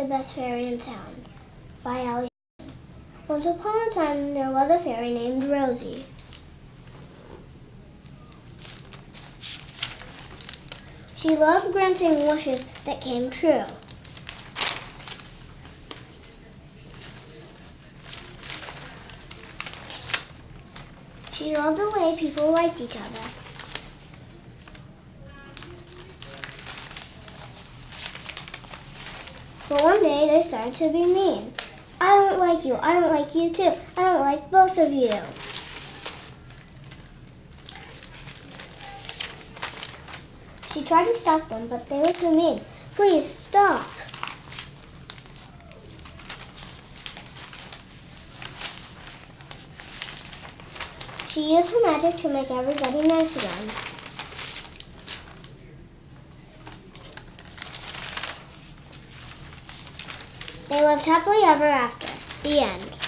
the best fairy in town by Ali. Once upon a time, there was a fairy named Rosie. She loved granting wishes that came true. She loved the way people liked each other. But one day they started to be mean. I don't like you. I don't like you too. I don't like both of you. She tried to stop them, but they were too mean. Please stop. She used her magic to make everybody nice again. They lived happily ever after. The end.